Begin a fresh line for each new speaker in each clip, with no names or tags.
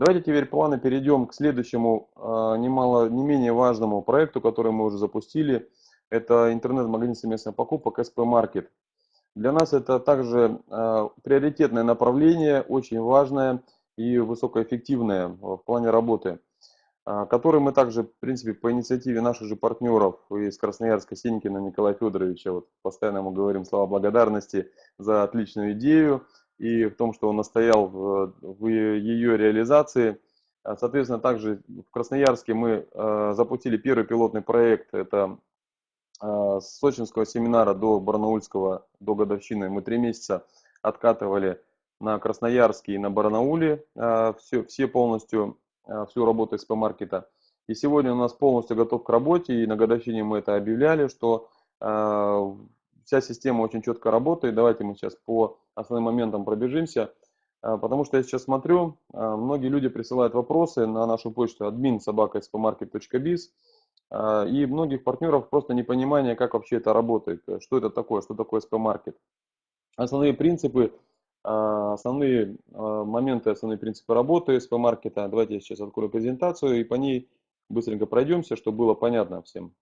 Давайте теперь плавно перейдем к следующему, а, немало, не менее важному проекту, который мы уже запустили. Это интернет-магазин совместных покупок SP Market. Для нас это также а, приоритетное направление, очень важное и высокоэффективное в плане работы, а, который мы также, в принципе, по инициативе наших же партнеров из Красноярска, Синькина Николая Федоровича, вот постоянно ему говорим слова благодарности за отличную идею, и в том, что он настоял в, в ее реализации. А, соответственно, также в Красноярске мы э, запустили первый пилотный проект. Это э, с сочинского семинара до барнаульского, до годовщины. Мы три месяца откатывали на Красноярске и на Барнауле все, все полностью, всю работу СП-маркета. И сегодня у нас полностью готов к работе, и на годовщине мы это объявляли, что вся система очень четко работает. Давайте мы сейчас по основным моментам пробежимся. А, потому что я сейчас смотрю, а, многие люди присылают вопросы на нашу почту admin собака.spmarket.biz а, и многих партнеров просто непонимание, как вообще это работает, что это такое, что такое SP-маркет. Основные принципы, основные моменты, основные принципы работы SP-маркета. Давайте я сейчас открою презентацию и по ней быстренько пройдемся, чтобы было понятно всем.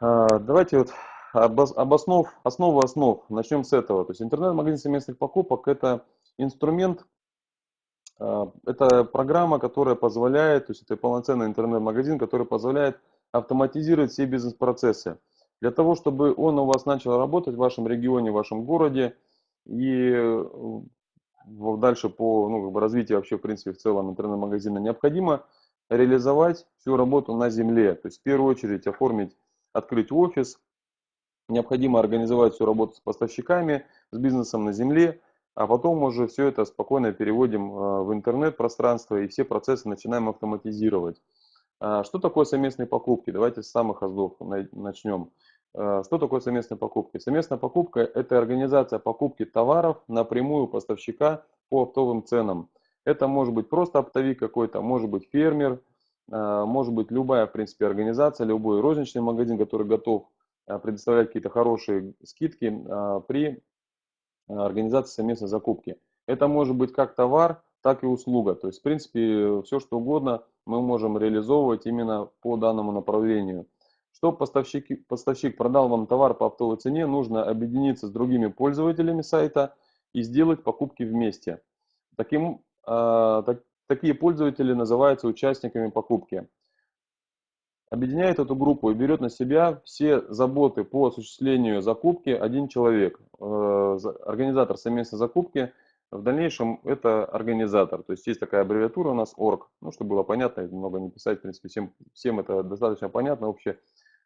Давайте вот обоснов, основу основ. Начнем с этого. То есть интернет-магазин совместных покупок – это инструмент, а, это программа, которая позволяет, то есть это полноценный интернет-магазин, который позволяет автоматизировать все бизнес-процессы. Для того, чтобы он у вас начал работать в вашем регионе, в вашем городе и э, дальше по ну, как бы развитию вообще, в принципе, в целом интернет-магазина, необходимо реализовать всю работу на земле. То есть в первую очередь оформить, открыть офис, Необходимо организовать всю работу с поставщиками, с бизнесом на земле, а потом уже все это спокойно переводим э, в интернет-пространство и все процессы начинаем автоматизировать. А что такое совместные покупки? Давайте с самых аздов начнем. Э, что такое совместные покупки? Совместная покупка – это организация покупки товаров напрямую у поставщика по оптовым ценам. Это может быть просто оптовик какой-то, может быть фермер, э, может быть любая, в принципе, организация, любой розничный магазин, который готов предоставлять какие-то хорошие скидки э, при э, организации совместной закупки. Это может быть как товар, так и услуга. То есть, в принципе, все что угодно мы можем реализовывать именно по данному направлению. Чтобы поставщик, поставщик продал вам товар по оптовой цене, нужно объединиться с другими пользователями сайта и сделать покупки вместе. Таким, э, так, такие пользователи называются участниками покупки объединяет эту группу и берет на себя все заботы по осуществлению закупки один человек. Э, организатор совместной закупки, в дальнейшем это организатор. То есть есть такая аббревиатура у нас орг, ну, чтобы было понятно, много не писать, в принципе, всем, всем это достаточно понятно вообще.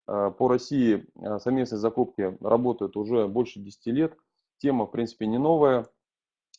Э, по России э, совместные закупки работают уже больше 10 лет. Тема, в принципе, не новая,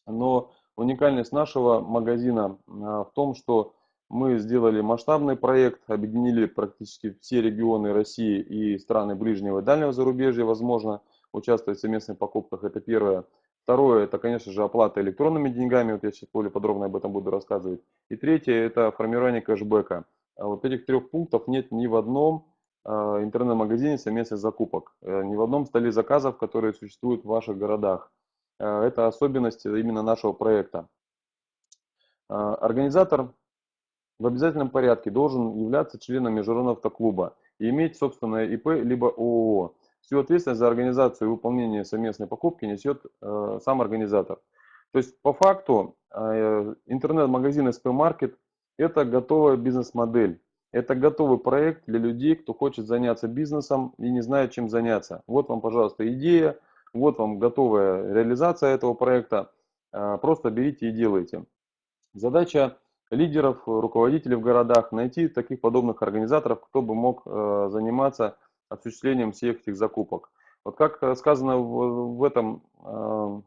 но уникальность нашего магазина в том, что мы сделали масштабный проект, объединили практически все регионы России и страны ближнего и дальнего зарубежья, возможно, участвовать в совместных покупках. Это первое. Второе, это, конечно же, оплата электронными деньгами. Вот я сейчас более подробно об этом буду рассказывать. И третье, это формирование кэшбэка. А вот этих трех пунктов нет ни в одном а, интернет-магазине совместных закупок, э, ни в одном столе заказов, которые существуют в ваших городах. Э, это особенность именно нашего проекта. А, организатор в обязательном порядке должен являться членом международного автоклуба и иметь собственное ИП либо ООО. Всю ответственность за организацию и выполнение совместной покупки несет э, сам организатор. То есть по факту э, интернет-магазин SP Market это готовая бизнес-модель. Это готовый проект для людей, кто хочет заняться бизнесом и не знает, чем заняться. Вот вам, пожалуйста, идея, вот вам готовая реализация этого проекта. Э, просто берите и делайте. Задача лидеров, руководителей в городах, найти таких подобных организаторов, кто бы мог э, заниматься осуществлением всех этих закупок. Вот как э, сказано в, в, этом, э,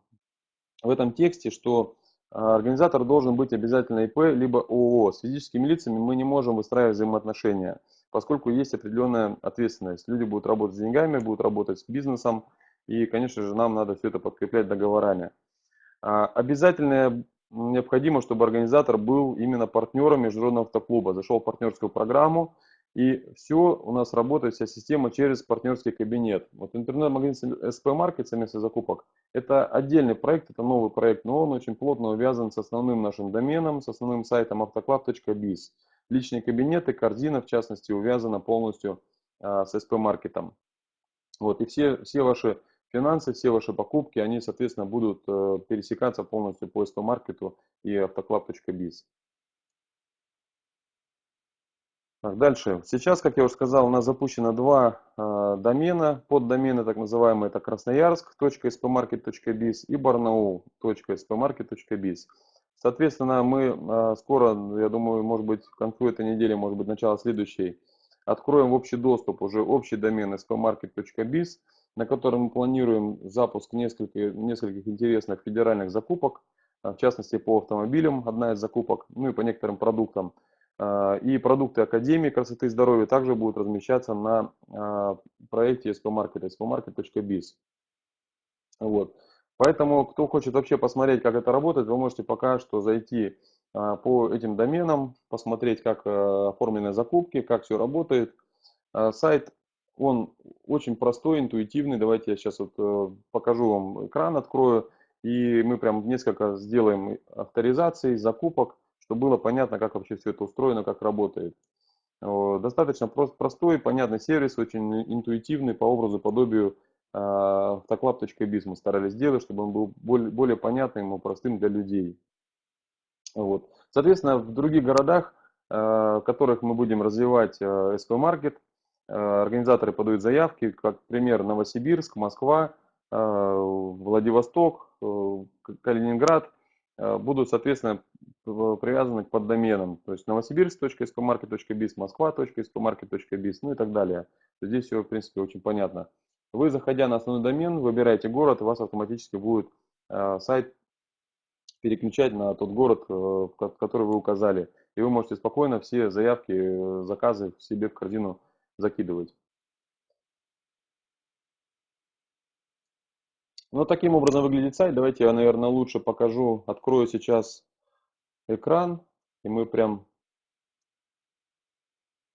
в этом тексте, что организатор должен быть обязательно ИП, либо ООО. С физическими лицами мы не можем выстраивать взаимоотношения, поскольку есть определенная ответственность. Люди будут работать с деньгами, будут работать с бизнесом, и, конечно же, нам надо все это подкреплять договорами. Обязательное необходимо, чтобы организатор был именно партнером Международного автоклуба, зашел в партнерскую программу, и все у нас работает, вся система через партнерский кабинет. Вот интернет-магазин SP Market, совместных закупок, Это отдельный проект, это новый проект, но он очень плотно увязан с основным нашим доменом, с основным сайтом автоклав.biz. Личные кабинеты, корзина, в частности, увязана полностью а, с SP-маркетом. Вот, и все, все ваши финансы, все ваши покупки, они, соответственно, будут э, пересекаться полностью по SP-маркету и автоклав.biz. Так, дальше. Сейчас, как я уже сказал, у нас запущено два э, домена, поддомены так называемые, это красноярск.spmarket.biz и barnaul.spmarket.biz. Соответственно, мы э, скоро, я думаю, может быть, к концу этой недели, может быть, начало следующей, откроем в общий доступ уже общий домен spmarket.biz, на котором мы планируем запуск нескольких, нескольких интересных федеральных закупок, в частности, по автомобилям одна из закупок, ну и по некоторым продуктам. А, и продукты Академии красоты и здоровья также будут размещаться на а, проекте SP-Market, spmarket.biz. Вот. Поэтому, кто хочет вообще посмотреть, как это работает, вы можете пока что зайти по этим доменам, посмотреть, как оформлены закупки, как все работает. Сайт, он очень простой, интуитивный. Давайте я сейчас вот э, покажу вам экран, открою. И мы прям несколько сделаем авторизаций, закупок чтобы было понятно, как вообще все это устроено, как работает. Достаточно прост, простой, понятный сервис, очень интуитивный по образу, подобию автоклаб.biz мы старались сделать, чтобы он был более, более понятным и простым для людей. Вот. Соответственно, в других городах, а, в которых мы будем развивать SP Market, а, организаторы подают заявки, как пример Новосибирск, Москва, а, Владивосток, Калининград, будут, соответственно, привязаны к поддоменам, то есть новосибирск.spmarket.biz, москва.spmarket.biz, ну и так далее. Здесь все, в принципе, очень понятно. Вы, заходя на основной домен, выбираете город, у вас автоматически будет э, сайт переключать на тот город, э, который вы указали. И вы можете спокойно все заявки, э, заказы себе в корзину закидывать. Ну, таким образом выглядит сайт. Давайте я, наверное, лучше покажу, открою сейчас экран, и мы прям,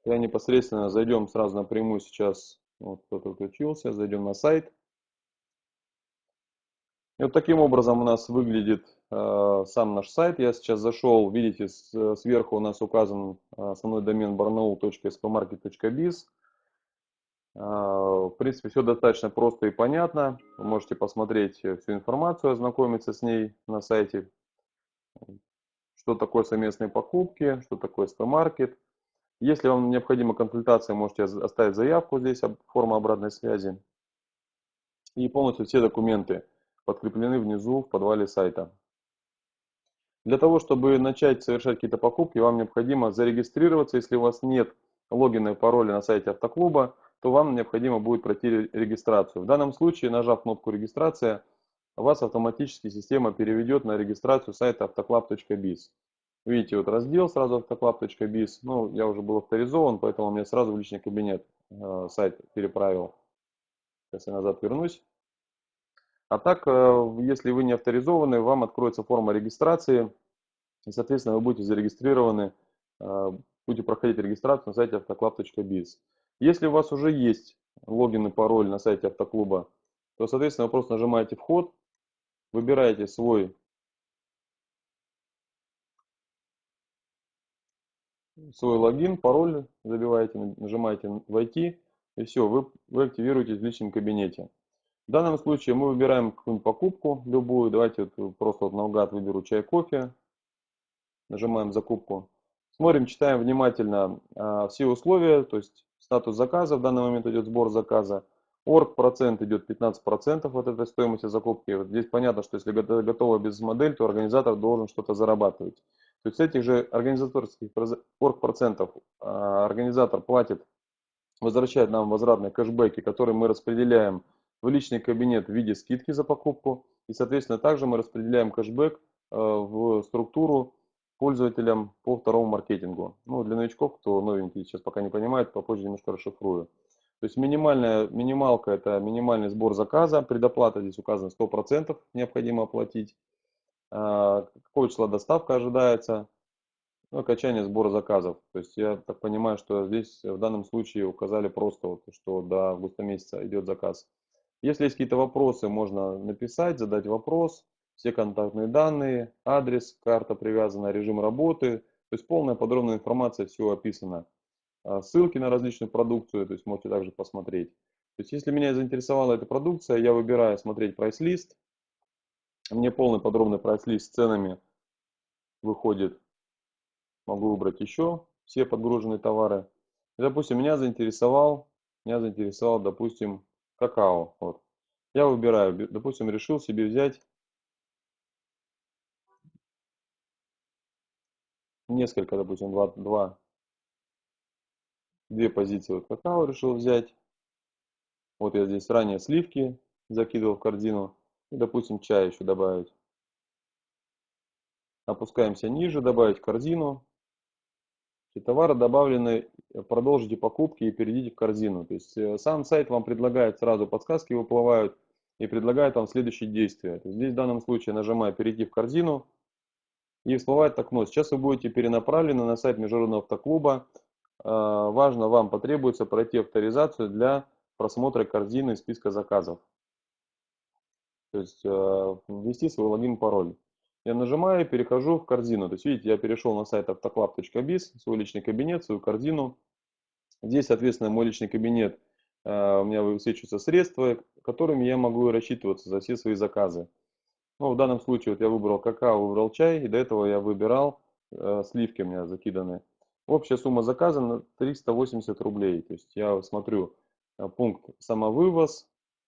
я непосредственно зайдем сразу напрямую сейчас, вот кто-то включился, зайдем на сайт. И вот таким образом у нас выглядит сам наш сайт. Я сейчас зашел, видите, с, сверху у нас указан э, основной домен barnaul.spmarket.biz. Э, в принципе, все достаточно просто и понятно. Вы можете посмотреть всю информацию, ознакомиться с ней на сайте что такое совместные покупки, что такое спам-маркет. Если вам необходима консультация, можете оставить заявку здесь, форма обратной связи. И полностью все документы подкреплены внизу в подвале сайта. Для того, чтобы начать совершать какие-то покупки, вам необходимо зарегистрироваться. Если у вас нет логина и пароля на сайте автоклуба, то вам необходимо будет пройти регистрацию. В данном случае, нажав кнопку «Регистрация», вас автоматически система переведет на регистрацию сайта автоклаб.biz. Видите, вот раздел сразу автоклаб.biz. Ну, я уже был авторизован, поэтому мне сразу в личный кабинет э, сайт переправил. Сейчас я назад вернусь. А так, э, если вы не авторизованы, вам откроется форма регистрации. И, соответственно, вы будете зарегистрированы, э, будете проходить регистрацию на сайте автоклаб.biz. Если у вас уже есть логин и пароль на сайте автоклуба, то, соответственно, вы просто нажимаете «Вход», выбираете свой свой логин, пароль забиваете, нажимаете «Войти», и все, вы, вы активируетесь в личном кабинете. В данном случае мы выбираем какую-нибудь покупку, любую. Давайте вот просто вот наугад выберу чай, кофе. Нажимаем «Закупку». Смотрим, читаем внимательно а, все условия, то есть статус заказа, в данный момент идет сбор заказа. Орг процент идет 15% от этой стоимости закупки. Вот здесь понятно, что если готова бизнес-модель, то организатор должен что-то зарабатывать. То есть с этих же организаторских орг процентов а, организатор платит, возвращает нам возвратные кэшбэки, которые мы распределяем в личный кабинет в виде скидки за покупку. И, соответственно, также мы распределяем кэшбэк а, в структуру пользователям по второму маркетингу. Ну, для новичков, кто новенький сейчас пока не понимает, попозже немножко расшифрую. То есть минимальная, минималка это минимальный сбор заказа, предоплата здесь указано 100% необходимо оплатить. А, какое число доставка ожидается, ну, окончание сбора заказов. То есть я так понимаю, что здесь в данном случае указали просто, вот, что до августа месяца идет заказ. Если есть какие-то вопросы, можно написать, задать вопрос, все контактные данные, адрес, карта привязана, режим работы, то есть полная подробная информация, все описано. А, ссылки на различную продукцию, то есть можете также посмотреть. То есть если меня заинтересовала эта продукция, я выбираю смотреть прайс-лист. Мне полный подробный прайс-лист с ценами выходит. Могу выбрать еще все подгруженные товары. Допустим, меня заинтересовал, меня заинтересовал, допустим, какао. Вот. Я выбираю, допустим, решил себе взять несколько, допустим, два, два, две позиции вот какао решил взять. Вот я здесь ранее сливки закидывал в корзину. И, допустим, чай еще добавить. Опускаемся ниже, добавить корзину. И товары добавлены, продолжите покупки и перейдите в корзину. То есть э, сам сайт вам предлагает сразу подсказки выплывают и предлагает вам следующие действия. Здесь в данном случае нажимаю перейти в корзину и всплывает окно. Сейчас вы будете перенаправлены на сайт Международного автоклуба. Э, важно, вам потребуется пройти авторизацию для просмотра корзины списка заказов. То есть э, ввести свой логин пароль. Я нажимаю, перехожу в корзину. То есть видите, я перешел на сайт автоклаб.biz, свой личный кабинет, свою корзину. Здесь, соответственно, мой личный кабинет, э, у меня высвечиваются средства, которыми я могу рассчитываться за все свои заказы. Ну, в данном случае вот я выбрал какао, выбрал чай, и до этого я выбирал э, сливки у меня закиданы. Общая сумма заказа 380 рублей. То есть я смотрю Э, пункт самовывоз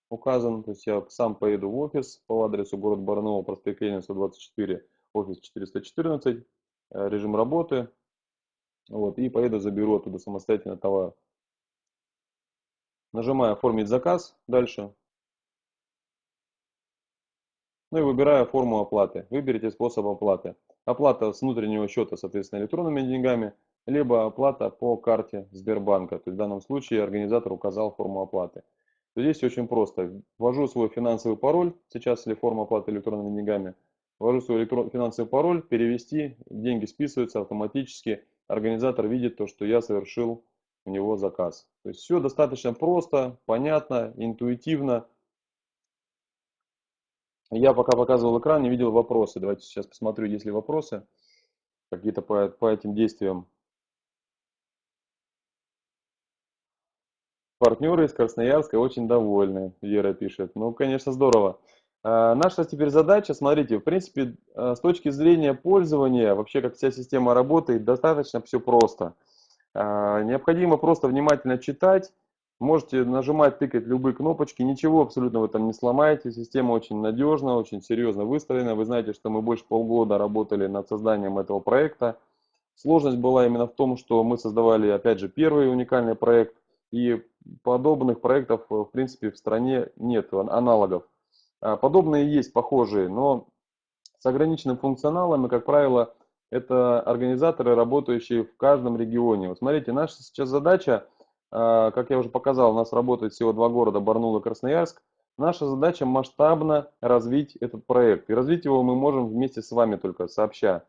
указан, то есть я сам поеду в офис по адресу город Барнаул, проспект Ленина, 124, офис 414, э, режим работы, вот, и поеду заберу оттуда самостоятельно товар. Нажимаю «Оформить заказ» дальше. Ну и выбираю форму оплаты. Выберите способ оплаты. Оплата с внутреннего счета, соответственно, электронными деньгами – либо оплата по карте Сбербанка. То есть в данном случае организатор указал форму оплаты. Здесь очень просто. Ввожу свой финансовый пароль, сейчас или форма оплаты электронными деньгами. Ввожу свой электрон, финансовый пароль, перевести, деньги списываются автоматически. Организатор видит то, что я совершил у него заказ. То есть все достаточно просто, понятно, интуитивно. Я пока показывал экран, не видел вопросы. Давайте сейчас посмотрю, есть ли вопросы какие-то по, по этим действиям. Партнеры из Красноярска очень довольны, Вера пишет. Ну, конечно, здорово. А, наша теперь задача, смотрите, в принципе, а, с точки зрения пользования, вообще как вся система работает, достаточно все просто. А, необходимо просто внимательно читать, можете нажимать, тыкать любые кнопочки, ничего абсолютно в этом не сломаете, система очень надежна, очень серьезно выстроена. Вы знаете, что мы больше полгода работали над созданием этого проекта. Сложность была именно в том, что мы создавали, опять же, первый уникальный проект, и подобных проектов, э, в принципе, в стране нет аналогов. А, подобные есть, похожие, но с ограниченным функционалом, и, как правило, это организаторы, работающие в каждом регионе. Вот смотрите, наша сейчас задача, а, как я уже показал, у нас работает всего два города, Барнаул и Красноярск. Наша задача масштабно развить этот проект. И развить его мы можем вместе с вами только сообща.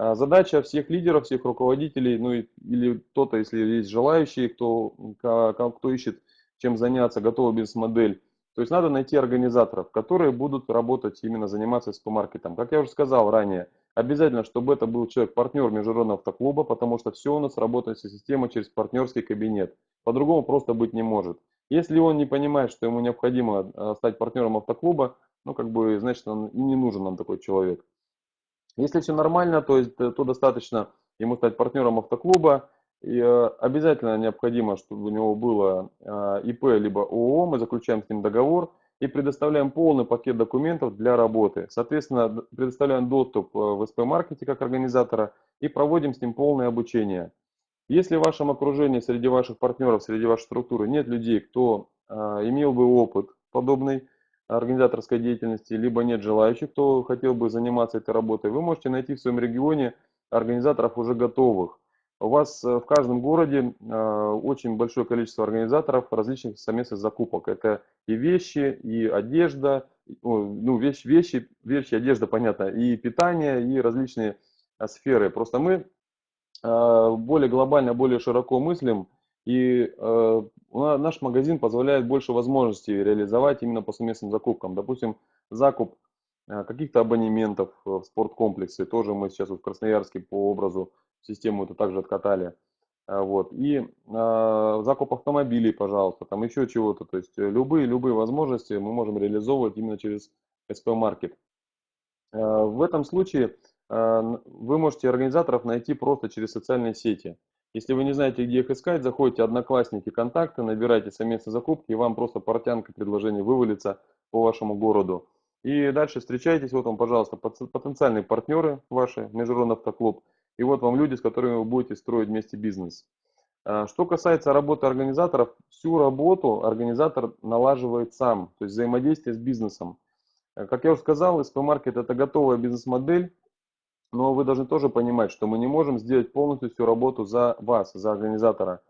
А, задача всех лидеров, всех руководителей, ну или кто-то, если есть желающие, кто, кто ищет чем заняться, готовая бизнес-модель. То есть надо найти организаторов, которые будут работать, именно заниматься СП-маркетом. Как я уже сказал ранее, обязательно, чтобы это был человек-партнер международного автоклуба, потому что все у нас работает система через партнерский кабинет. По-другому просто быть не может. Если он не понимает, что ему необходимо а, стать партнером автоклуба, ну как бы, значит, он не нужен нам такой человек. Если все нормально, то, есть, то достаточно ему стать партнером автоклуба. И э, обязательно необходимо, чтобы у него было э, ИП либо ООО, мы заключаем с ним договор и предоставляем полный пакет документов для работы. Соответственно, предоставляем доступ э, в СП-маркете как организатора и проводим с ним полное обучение. Если в вашем окружении, среди ваших партнеров, среди вашей структуры нет людей, кто имел бы опыт подобный, организаторской деятельности, либо нет желающих, кто хотел бы заниматься этой работой, вы можете найти в своем регионе организаторов уже готовых. У вас э, в каждом городе э, очень большое количество организаторов различных совместных закупок. Это и вещи, и одежда, ну, вещи, вещи, вещи, одежда, понятно, и питание, и различные э, сферы. Просто мы более глобально, более широко мыслим И э, наш магазин позволяет больше возможностей реализовать именно по совместным закупкам. Допустим, закуп э, каких-то абонементов в спорткомплексе. Тоже мы сейчас вот в Красноярске по образу систему это также откатали. Э, вот. И э, закуп автомобилей, пожалуйста, там еще чего-то. То есть любые, любые возможности мы можем реализовывать именно через SP-маркет. Э, в этом случае э, вы можете организаторов найти просто через социальные сети. Если вы не знаете, где их искать, заходите Одноклассники, контакты, набирайте совместные закупки, и вам просто портянка предложений вывалится по вашему городу. И дальше встречайтесь, вот вам, пожалуйста, потенциальные партнеры ваши, Международный автоклуб, и вот вам люди, с которыми вы будете строить вместе бизнес. А, что касается работы организаторов, всю работу организатор налаживает сам, то есть взаимодействие с бизнесом. Э, как я уже сказал, SP-маркет это готовая бизнес-модель, но вы должны тоже понимать, что мы не можем сделать полностью всю работу за вас, за организатора.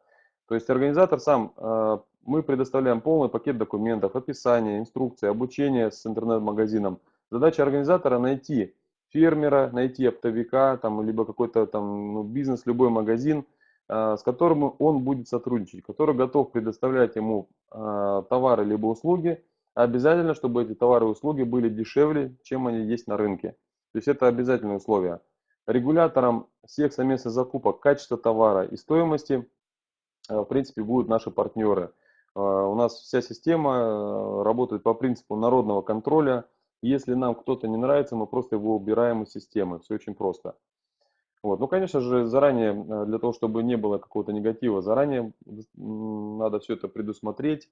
То есть организатор сам, э, мы предоставляем полный пакет документов, описание, инструкции, обучение с интернет-магазином. Задача организатора найти фермера, найти оптовика, там, либо какой-то там ну, бизнес, любой магазин, э, с которым он будет сотрудничать, который готов предоставлять ему э, товары либо услуги, обязательно, чтобы эти товары и услуги были дешевле, чем они есть на рынке. То есть это обязательное условие. Регулятором всех совместных закупок качества товара и стоимости, э, в принципе, будут наши партнеры. Э, у нас вся система э, работает по принципу народного контроля. Если нам кто-то не нравится, мы просто его убираем из системы. Все очень просто. Вот. Ну, конечно же, заранее, для того, чтобы не было какого-то негатива, заранее надо все это предусмотреть,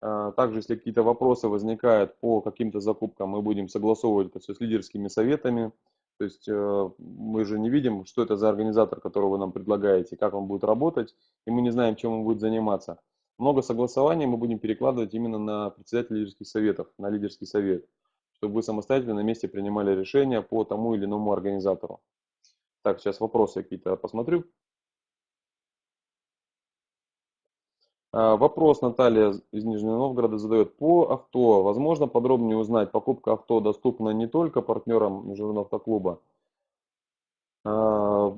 также, если какие-то вопросы возникают по каким-то закупкам, мы будем согласовывать это все с лидерскими советами. То есть э, мы же не видим, что это за организатор, которого вы нам предлагаете, как он будет работать, и мы не знаем, чем он будет заниматься. Много согласований мы будем перекладывать именно на председателя лидерских советов, на лидерский совет, чтобы вы самостоятельно на месте принимали решения по тому или иному организатору. Так, сейчас вопросы какие-то посмотрю. Вопрос Наталья из Нижнего Новгорода задает. По авто, возможно подробнее узнать, покупка авто доступна не только партнерам Международного автоклуба. А,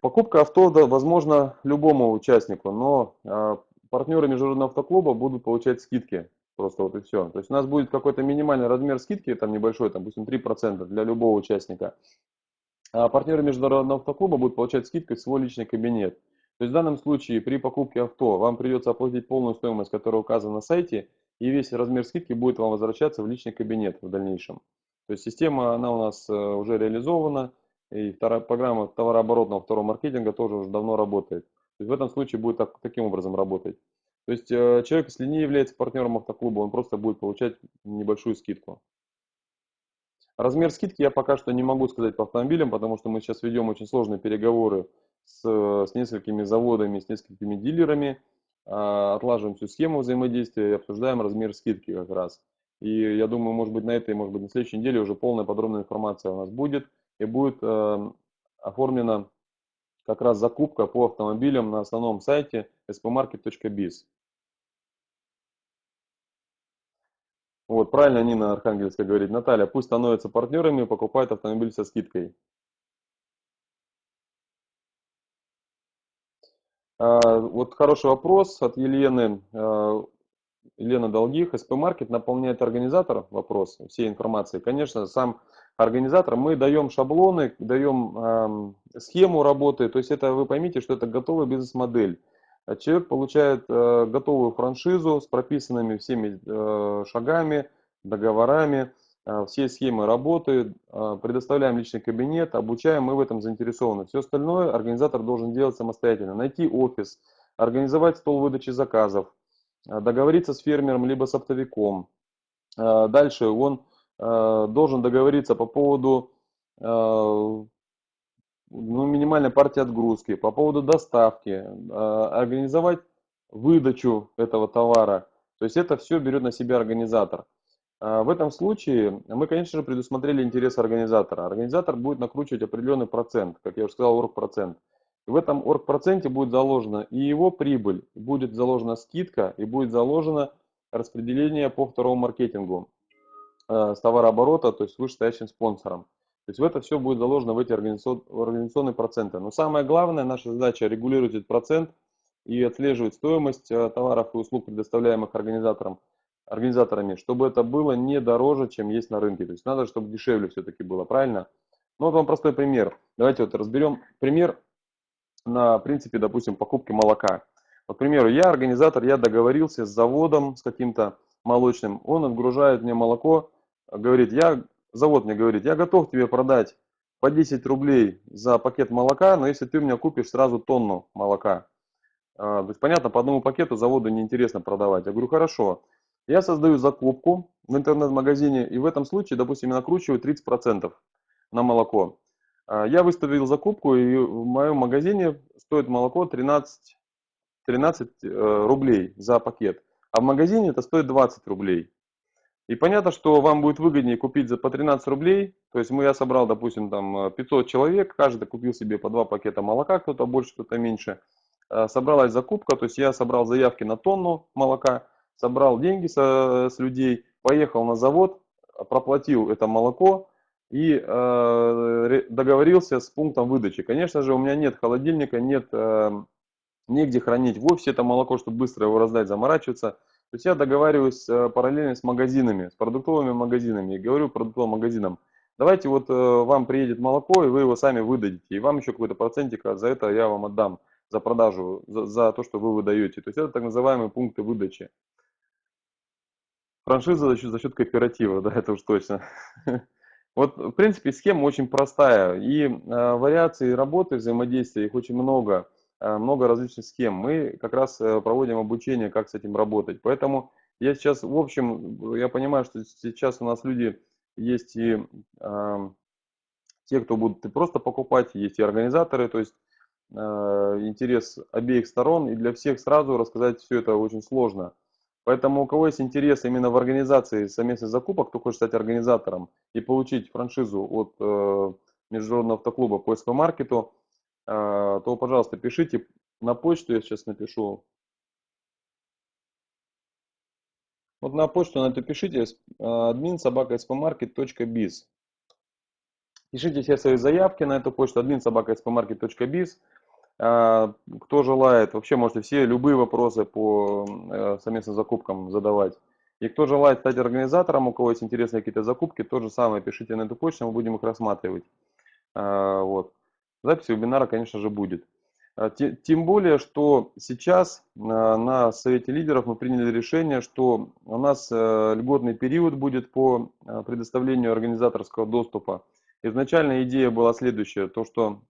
покупка авто, возможно, любому участнику, но а, партнеры Международного автоклуба будут получать скидки. Просто вот и все. То есть у нас будет какой-то минимальный размер скидки, там небольшой, там, допустим, 3% для любого участника. А партнеры Международного автоклуба будут получать скидку в свой личный кабинет. То есть в данном случае при покупке авто вам придется оплатить полную стоимость, которая указана на сайте, и весь размер скидки будет вам возвращаться в личный кабинет в дальнейшем. То есть система, она у нас э, уже реализована, и вторая программа товарооборотного второго маркетинга тоже уже давно работает. То есть в этом случае будет так, таким образом работать. То есть э, человек, если не является партнером автоклуба, он просто будет получать небольшую скидку. Размер скидки я пока что не могу сказать по автомобилям, потому что мы сейчас ведем очень сложные переговоры с, с несколькими заводами, с несколькими дилерами, а, отлаживаем всю схему взаимодействия и обсуждаем размер скидки как раз. И я думаю, может быть, на этой, может быть, на следующей неделе уже полная подробная информация у нас будет. И будет э, оформлена как раз закупка по автомобилям на основном сайте spmarket.biz. Вот, правильно Нина Архангельская говорит. Наталья, пусть становятся партнерами и покупают автомобиль со скидкой. Вот хороший вопрос от Елены. А, Елена Долгих. СП-маркет наполняет организатор вопрос всей информации. Конечно, сам организатор, мы даем шаблоны, даем э, схему работы, то есть это вы поймите, что это готовая бизнес-модель. Человек получает э, готовую франшизу с прописанными всеми э, шагами, договорами, все схемы работы, предоставляем личный кабинет, обучаем, мы в этом заинтересованы. Все остальное организатор должен делать самостоятельно. Найти офис, организовать стол выдачи заказов, договориться с фермером либо с оптовиком. Дальше он должен договориться по поводу ну, минимальная партия отгрузки, по поводу доставки, организовать выдачу этого товара. То есть это все берет на себя организатор. Э, в этом случае мы, конечно же, предусмотрели интерес организатора. Организатор будет накручивать определенный процент, как я уже сказал, оргпроцент. В этом оргпроценте будет заложена и его прибыль, будет заложена скидка, и будет заложено распределение по второму маркетингу э, с товарооборота, то есть вышестоящим спонсором. То есть в это все будет заложено в эти организационные проценты. Но самое главное, наша задача регулировать этот процент и отслеживать стоимость товаров и услуг, предоставляемых организатором, организаторами, чтобы это было не дороже, чем есть на рынке. То есть надо, чтобы дешевле все-таки было, правильно? Ну вот вам простой пример. Давайте вот разберем пример на принципе, допустим, покупки молока. Вот, к примеру, я организатор, я договорился с заводом, с каким-то молочным, он отгружает мне молоко, говорит, я, завод мне говорит, я готов тебе продать по 10 рублей за пакет молока, но если ты у меня купишь сразу тонну молока. А, то есть, понятно, по одному пакету заводу неинтересно продавать. Я говорю, хорошо. Я создаю закупку в интернет-магазине и в этом случае, допустим, я накручиваю 30% на молоко. А, я выставил закупку и в моем магазине стоит молоко 13, 13 э, рублей за пакет. А в магазине это стоит 20 рублей. И понятно, что вам будет выгоднее купить за по 13 рублей. То есть мы, я собрал, допустим, там 500 человек, каждый купил себе по два пакета молока, кто-то больше, кто-то меньше. А, собралась закупка, то есть я собрал заявки на тонну молока, собрал деньги со, с людей, поехал на завод, проплатил это молоко и э, договорился с пунктом выдачи. Конечно же, у меня нет холодильника, нет э, негде хранить в офисе это молоко, чтобы быстро его раздать, заморачиваться. То есть я договариваюсь э, параллельно с магазинами, с продуктовыми магазинами, и говорю продуктовым магазинам, давайте вот э, вам приедет молоко, и вы его сами выдадите, и вам еще какой-то процентик за это я вам отдам, за продажу, за, за то, что вы выдаете. То есть это так называемые пункты выдачи. Франшиза за счет, за счет кооператива, да, это уж точно. Вот, в принципе, схема очень простая, и э, вариаций работы, взаимодействия, их очень много. Э, много различных схем. Мы как раз э, проводим обучение, как с этим работать. Поэтому я сейчас, в общем, я понимаю, что сейчас у нас люди есть и э, те, кто будут просто покупать, есть и организаторы, то есть э, интерес обеих сторон, и для всех сразу рассказать все это очень сложно. Поэтому у кого есть интерес именно в организации совместных закупок, кто хочет стать организатором и получить франшизу от э, Международного автоклуба по СП-маркету, а, то, пожалуйста, пишите на почту, я сейчас напишу. Вот на почту на это пишите admin собака spmarket.biz. Пишите все свои заявки на эту почту admin собака кто желает, вообще можете все любые вопросы по э, совместным закупкам задавать. И кто желает стать организатором, у кого есть интересные какие-то закупки, то же самое пишите на эту почту, мы будем их рассматривать. А, вот. Запись вебинара, конечно же, будет. А, тем более, что сейчас а, на Совете лидеров мы приняли решение, что у нас э, льготный период будет по а, предоставлению организаторского доступа. Изначально идея была следующая, то что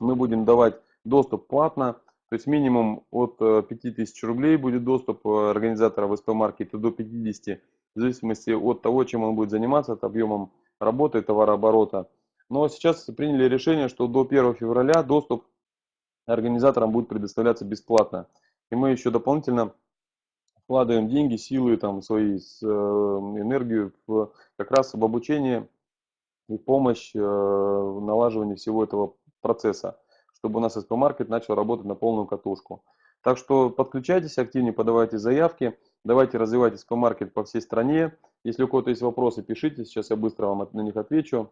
мы будем давать доступ платно, то есть минимум от 5000 э, рублей будет доступ э, организатора в СП-маркете до 50, в зависимости от того, чем он будет заниматься, от объемом работы, товарооборота. Но сейчас приняли решение, что до 1 февраля доступ организаторам будет предоставляться бесплатно. И мы еще дополнительно вкладываем деньги, силы, там, свои, э, энергию в, как раз в обучение и помощь в налаживании всего этого процесса, чтобы у нас SP-маркет начал работать на полную катушку. Так что подключайтесь активнее, подавайте заявки, давайте развивать SP-маркет по всей стране. Если у кого-то есть вопросы, пишите, сейчас я быстро вам на них отвечу.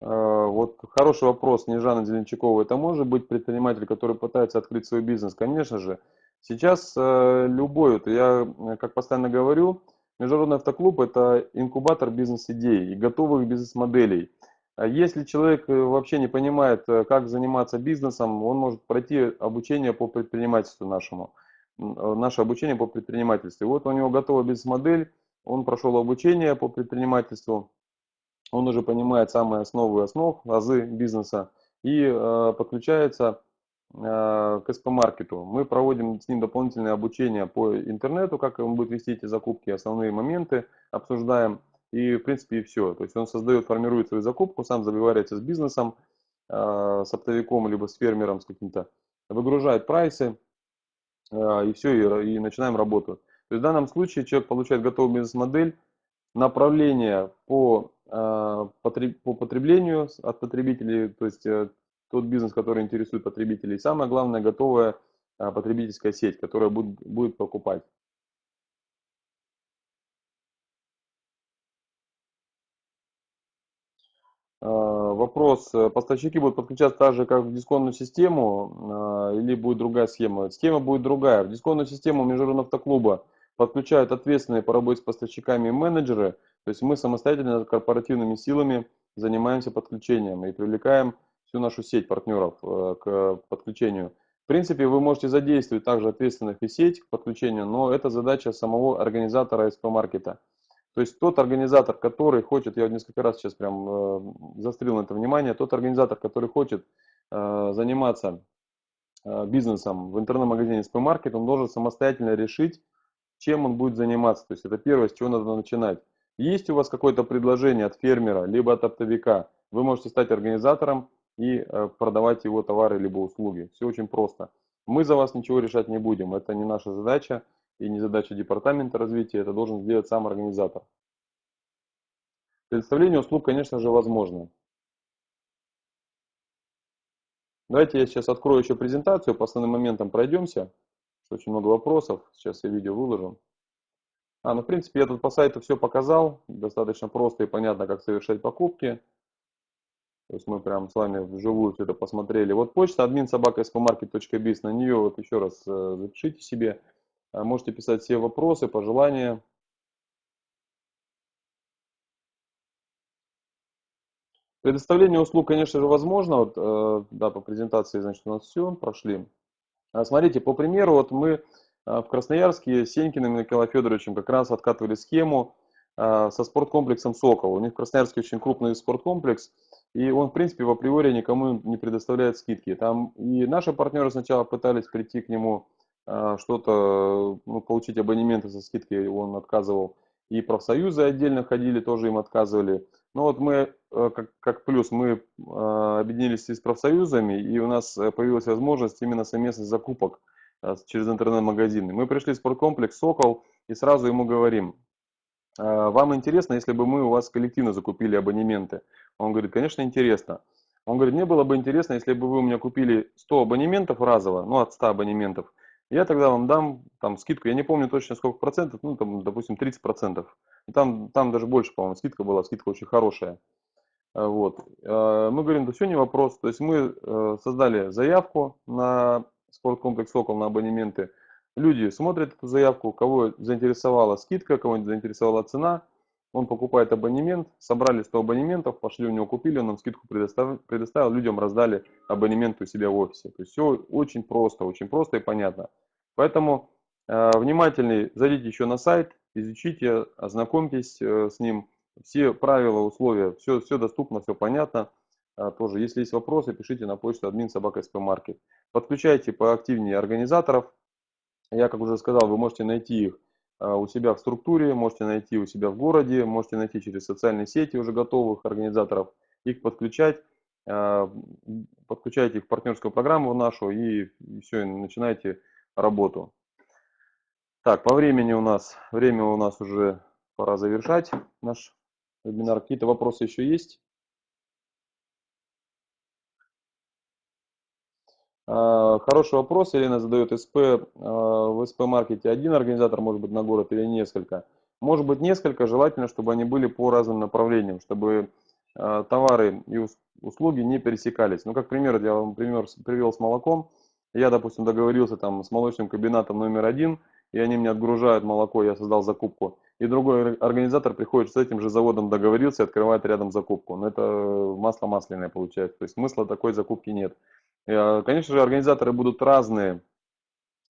Вот хороший вопрос Снежана Зеленчакова. Это может быть предприниматель, который пытается открыть свой бизнес? Конечно же. Сейчас э, любой, вот я э, как постоянно говорю, Международный автоклуб – это инкубатор бизнес-идей и готовых бизнес-моделей. А если человек э, вообще не понимает, как заниматься бизнесом, он может пройти обучение по предпринимательству нашему, наше обучение по предпринимательству. Вот у него готова бизнес-модель, он прошел обучение по предпринимательству, он уже понимает самые основы основ, азы бизнеса и э, подключается э, к СП-маркету. Мы проводим с ним дополнительное обучение по интернету, как он будет вести эти закупки, основные моменты обсуждаем. И, в принципе, и все. То есть он создает, формирует свою закупку, сам забивается с бизнесом, э, с оптовиком, либо с фермером, с каким-то, выгружает прайсы, э, и все, и, и начинаем работу. То есть в данном случае человек получает готовую бизнес-модель, направление по а, по потреблению от потребителей, то есть э, тот бизнес, который интересует потребителей. И самое главное, готовая а, потребительская сеть, которая будет, будет покупать. Вопрос, поставщики будут подключаться так же, как в дисконтную систему, или будет другая схема? Схема будет другая. В дисконтную систему Международного автоклуба подключают ответственные по работе с поставщиками менеджеры, то есть мы самостоятельно корпоративными силами занимаемся подключением и привлекаем всю нашу сеть партнеров э, к подключению. В принципе, вы можете задействовать также ответственных и сеть к подключению, но это задача самого организатора СП-маркета. То есть тот организатор, который хочет, я несколько раз сейчас прям э, застрил на это внимание, тот организатор, который хочет э, заниматься бизнесом в интернет-магазине СП-маркет, он должен самостоятельно решить, чем он будет заниматься. То есть это первое, с чего надо начинать. Есть у вас какое-то предложение от фермера, либо от оптовика, вы можете стать организатором и э, продавать его товары либо услуги. Все очень просто. Мы за вас ничего решать не будем. Это не наша задача и не задача департамента развития. Это должен сделать сам организатор. Предоставление услуг, конечно же, возможно. Давайте я сейчас открою еще презентацию, по основным моментам пройдемся. Очень много вопросов. Сейчас я видео выложу. А, ну, в принципе, я тут по сайту все показал. Достаточно просто и понятно, как совершать покупки. То есть мы прям с вами вживую все это посмотрели. Вот почта админ собака. На нее вот еще раз э, запишите себе. А, можете писать все вопросы, пожелания. Предоставление услуг, конечно же, возможно. Вот, э, да, по презентации, значит, у нас все, прошли. А, смотрите, по примеру, вот мы а, в Красноярске с Сенькиным и Николаем Федоровичем как раз откатывали схему а, со спорткомплексом «Сокол». У них в Красноярске очень крупный спорткомплекс, и он, в принципе, в априори никому не предоставляет скидки. Там и наши партнеры сначала пытались прийти к нему, что-то, ну, получить абонементы со скидкой, он отказывал. И профсоюзы отдельно ходили, тоже им отказывали. Ну вот мы, э, как, как плюс, мы э, объединились с профсоюзами, и у нас э, появилась возможность именно совместных закупок через интернет-магазины. Мы пришли в спорткомплекс «Сокол» и сразу ему говорим, вам интересно, если бы мы у вас коллективно закупили абонементы? Он говорит, конечно, интересно. Он говорит, мне было бы интересно, если бы вы у меня купили 100 абонементов разово, ну от 100 абонементов, я тогда вам дам там скидку, я не помню точно сколько процентов, ну там, допустим, 30 процентов. Там, там даже больше, по-моему, скидка была, скидка очень хорошая. Э, вот. Э, мы говорим, да все не вопрос. То есть мы э, создали заявку на спорткомплекс «Сокол» на абонементы. Люди смотрят эту заявку, кого заинтересовала скидка, кого заинтересовала цена. Он покупает абонемент, собрали 100 абонементов, пошли у него купили, он нам скидку предоставил, предоставил людям раздали абонементы у себя в офисе. То есть все очень просто, очень просто и понятно. Поэтому э, внимательней зайдите еще на сайт, изучите, ознакомьтесь э, с ним. Все правила, условия, все, все доступно, все понятно. А, тоже, если есть вопросы, пишите на почту админ собака. Подключайте поактивнее организаторов. Я, как уже сказал, вы можете найти их у себя в структуре, можете найти у себя в городе, можете найти через социальные сети уже готовых организаторов, их подключать, а, подключайте их в партнерскую программу нашу и все, начинайте работу. Так, по времени у нас, время у нас уже пора завершать наш вебинар. Какие-то вопросы еще есть? Хороший вопрос. Елена задает СП. А, в СП-маркете один организатор, может быть, на город или несколько. Может быть, несколько. Желательно, чтобы они были по разным направлениям, чтобы а, товары и услуги не пересекались. Ну, как пример, я вам пример привел с молоком. Я, допустим, договорился там с молочным кабинетом номер один – и они мне отгружают молоко, я создал закупку. И другой организатор приходит с этим же заводом договорился и открывает рядом закупку. Но это масло масляное получается. То есть смысла такой закупки нет. А, конечно же, организаторы будут разные.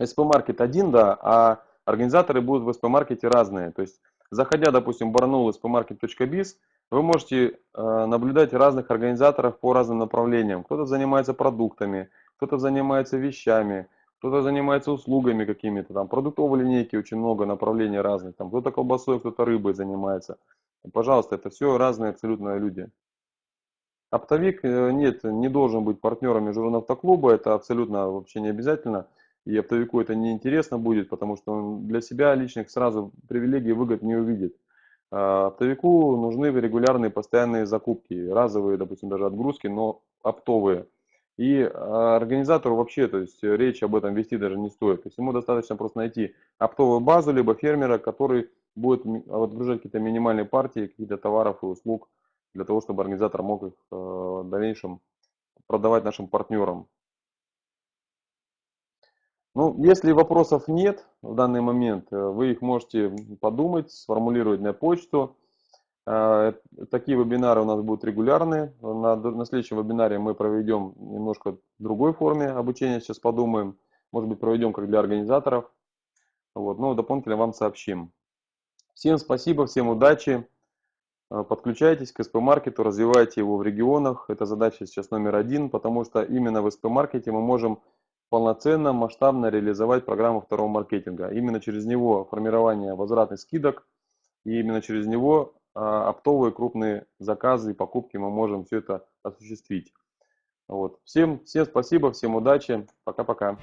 СП-маркет один, да, а организаторы будут в СП-маркете разные. То есть, заходя, допустим, в barnaul spmarket.biz, вы можете э, наблюдать разных организаторов по разным направлениям. Кто-то занимается продуктами, кто-то занимается вещами, кто-то занимается услугами какими-то, там продуктовой линейки очень много направлений разных, там кто-то колбасой, кто-то рыбой занимается. Пожалуйста, это все разные абсолютно люди. Оптовик, э, нет, не должен быть партнером Международного автоклуба, это абсолютно вообще не обязательно. И оптовику это не интересно будет, потому что он для себя личных сразу привилегий и выгод не увидит. А оптовику нужны регулярные постоянные закупки, разовые, допустим, даже отгрузки, но оптовые. И а, организатору вообще, то есть речь об этом вести даже не стоит. То есть ему достаточно просто найти оптовую базу, либо фермера, который будет отгружать какие-то минимальные партии, какие-то товаров и услуг для того, чтобы организатор мог их в дальнейшем продавать нашим партнерам. Ну, если вопросов нет в данный момент, вы их можете подумать, сформулировать на почту. Э, такие вебинары у нас будут регулярные. На, на следующем вебинаре мы проведем немножко другой форме обучения. Сейчас подумаем. Может быть, проведем как для организаторов. Вот, но дополнительно вам сообщим. Всем спасибо, всем удачи. Э, подключайтесь к СП-маркету, развивайте его в регионах. Это задача сейчас номер один, потому что именно в СП-маркете мы можем полноценно, масштабно реализовать программу второго маркетинга. Именно через него формирование возвратных скидок, и именно через него а, оптовые крупные заказы и покупки мы можем все это осуществить. Вот. Всем, всем спасибо, всем удачи, пока-пока.